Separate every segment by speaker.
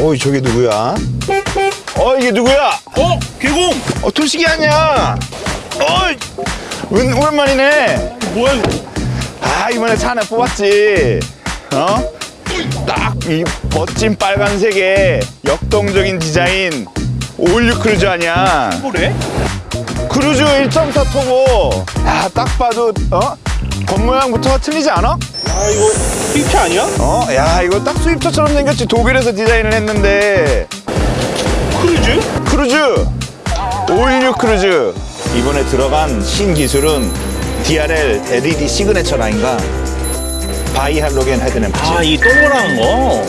Speaker 1: 어이 저게 누구야? 어 이게 누구야?
Speaker 2: 어? 개공!
Speaker 1: 어 토식이 아니야? 어이 웬- 오랜만이네.
Speaker 2: 뭐야 이거?
Speaker 1: 아 이번에 차 하나 뽑았지. 어? 딱 이 멋진 빨간색의 역동적인 디자인 All New 크루즈 아니야?
Speaker 2: 뭐래?
Speaker 1: 크루즈 1.4 터보. 야 딱 봐도 어? 겉 모양부터 틀리지 않아?
Speaker 2: 아 이거 휘트 아니야?
Speaker 1: 어? 야 이거 딱 스위프트처럼 생겼지 독일에서 디자인을 했는데
Speaker 2: 크루즈?
Speaker 1: 크루즈 All New 크루즈 이번에 들어간 신기술은 DRL LED signature line과 bi 할로겐 headlamp지
Speaker 2: 아이 동그란 거.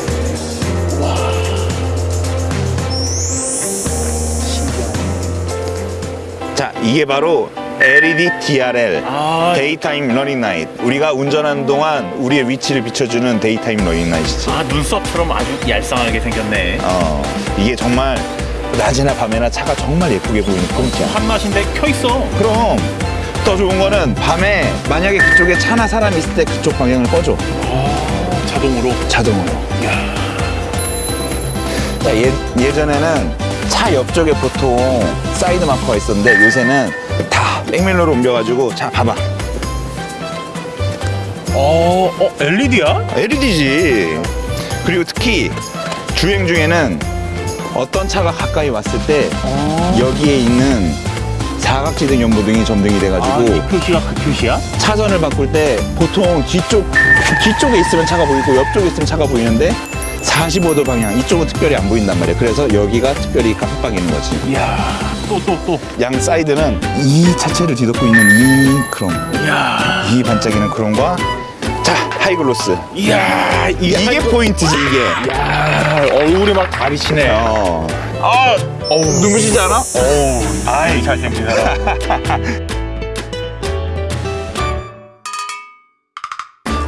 Speaker 1: 자 이게 바로 LED DRL
Speaker 2: 아.
Speaker 1: daytime running light 우리가 운전하는 동안 우리의 위치를 비춰주는 daytime running light이지
Speaker 2: 아 눈썹처럼 아주 얄쌍하게 생겼네.
Speaker 1: 어 이게 정말 낮이나 밤에나 차가 정말 예쁘게 보이는 포인트야
Speaker 2: 한 맛인데 켜 있어.
Speaker 1: 그럼 더 좋은 거는 밤에 만약에 그쪽에 차나 사람이 있을 때 그쪽 방향을 꺼줘
Speaker 2: 자동으로.
Speaker 1: 자동으로 자, 예, 예전에는 차 옆쪽에 보통 사이드 마커가 있었는데 요새는 다 백밀러로 옮겨가지고 자 봐봐
Speaker 2: 어, 어 LED야?
Speaker 1: LED지 그리고 특히 주행 중에는 어떤 차가 가까이 왔을 때 여기에 있는 사각지대 경보등이 점등이 돼가지고
Speaker 2: 아, 이 표시가 그 표시야?
Speaker 1: 차선을 바꿀 때 보통 뒤쪽 뒤쪽에 있으면 차가 보이고 옆쪽에 있으면 차가 보이는데 45도 방향 이쪽은 특별히 안 보인단 말이야. 그래서 여기가 특별히 깜빡이는 거지.
Speaker 2: 이야, 또 또 또.
Speaker 1: 양 사이드는 이 자체를 뒤덮고 있는 이 크롬,
Speaker 2: 이야,
Speaker 1: 이 반짝이는 크롬과 자 하이글로스.
Speaker 2: 이야,
Speaker 1: 이게,
Speaker 2: 이게
Speaker 1: 포인트지 이게.
Speaker 2: 야, 얼굴이 막 가리시네.
Speaker 1: 어.
Speaker 2: 아, 어우,
Speaker 1: 눈부시지 않아?
Speaker 2: 어우, 아이 잘생긴 사람.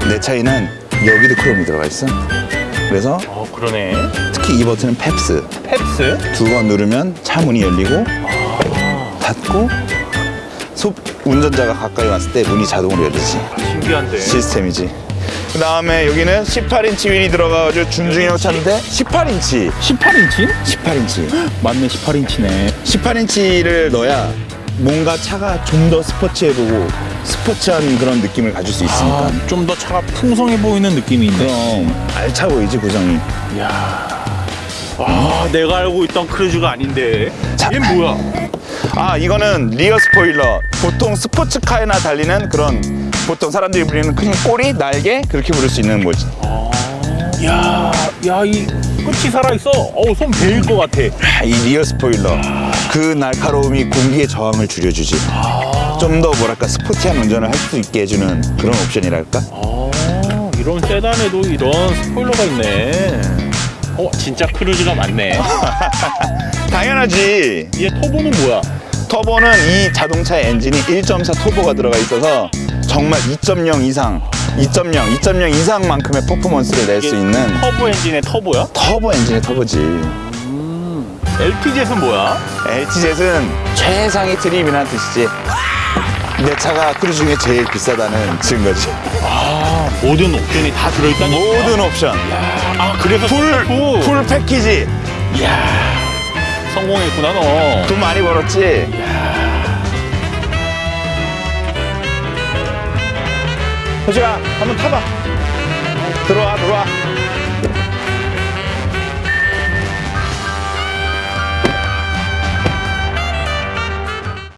Speaker 1: 내 차에는 여기도 크롬이 들어가 있어. 그래서
Speaker 2: 어, 그러네.
Speaker 1: 특히 이 버튼은 펩스.
Speaker 2: 펩스?
Speaker 1: 두 번 누르면 차 문이 열리고 닫고 소, 운전자가 가까이 왔을 때 문이 자동으로 열리지
Speaker 2: 신기한데.
Speaker 1: 시스템이지 그 다음에 여기는 18인치 휠이 들어가가지고 준중형 차인데 18인치
Speaker 2: 18인치?
Speaker 1: 18인치
Speaker 2: 맞네, 18인치네.
Speaker 1: 18인치를 넣어야 뭔가 차가 좀 더 sporty해 보이고 sporty한 그런 느낌을 가질 수 있으니까
Speaker 2: 아, 좀더 차가 풍성해 보이는 느낌이 있네.
Speaker 1: 그럼 알차 보이지 구성이
Speaker 2: 이야. 아, 내가 알고 있던 크루즈가 아닌데.
Speaker 1: 자.
Speaker 2: 얘 뭐야?
Speaker 1: 아 이거는 rear spoiler 보통 스포츠카에나 달리는 그런 보통 사람들이 부르는 그냥 꼬리 날개 그렇게 부를 수 있는 거지
Speaker 2: 야, 야, 이 끝이 살아있어. 어우, 손 베일 것 같아.
Speaker 1: 아, 이 rear spoiler 그 날카로움이 공기의 저항을 줄여주지 좀더 뭐랄까 sporty한 운전을 할 수 있게 해주는 그런 옵션이랄까
Speaker 2: 아, 이런 세단에도 이런 spoiler가 있네. 어, 진짜 크루즈가 맞네.
Speaker 1: 당연하지
Speaker 2: 얘 터보는 뭐야?
Speaker 1: 터보는 이 자동차의 엔진이 1.4 터보가 들어가 있어서 정말 2.0 이상 2.0, 2.0 이상만큼의 퍼포먼스를 낼 수 있는
Speaker 2: 터보 엔진의 터보야?
Speaker 1: 터보 엔진의 터보지
Speaker 2: LTZ는 뭐야?
Speaker 1: LTZ는 최상위 trim이라는 뜻이지 내 차가 크루즈 중에 제일 비싸다는 증거지
Speaker 2: 아, 모든 옵션이 다 들어있다니.
Speaker 1: 모든 옵션
Speaker 2: 아, 그래서
Speaker 1: full, full. full package
Speaker 2: 이야, 성공했구나 너.
Speaker 1: 돈 많이 벌었지 호주야 한번 타봐 들어와 들어와